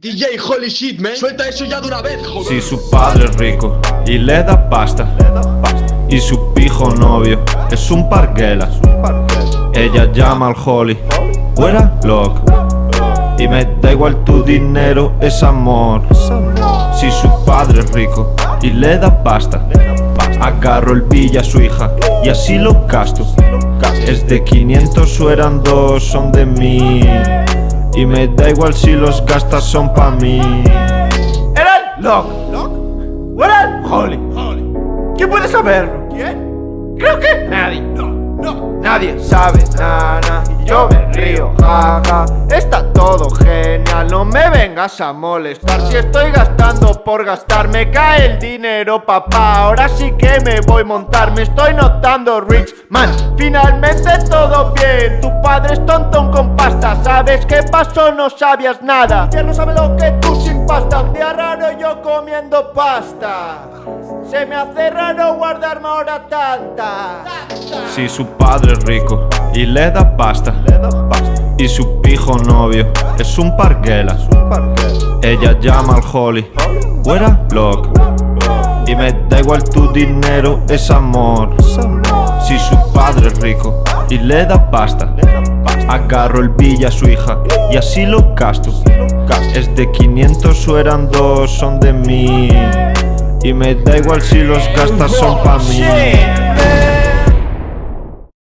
DJ holy shit, man. Suelta eso ya de una vez, Si su padre es rico y le da pasta Y su pijo novio es un parguela Ella llama al holly Fuera loco. Y me da igual tu dinero, es amor. Si su padre es rico y le da pasta Agarro el villa a su hija y así lo gasto. Es de 500 o eran dos, son de mí Y me da igual si los gastas son pa' mí ¿Era el Locke? ¿O era el Holly? ¿Quién puede saberlo? ¿Quién? Creo que nadie. No, no. Nadie sabe nada y yo me río, jaja. Está todo genial, no me vengas a molestar. Si estoy gastando por gastar, me cae el dinero, papá. Ahora sí que me voy a montar, me estoy notando rich man. Finalmente todo bien. Tu padre es tontón con pasta. ¿Sabes qué pasó? No sabías nada. Ya no sabe lo que tú sin pasta. Un día raro yo comiendo pasta. Se me hace raro guardarme ahora tanta. Si su padre es rico y le da pasta Y su pijo novio. Es un parguela. Ella llama al holly. Fuera loco Y me da igual tu dinero, es amor. Si su padre es rico y le da pasta Agarro el villa a su hija y así lo gasto. Es de 500 o eran dos, son de mí Y me da igual si los gastas son pa' mí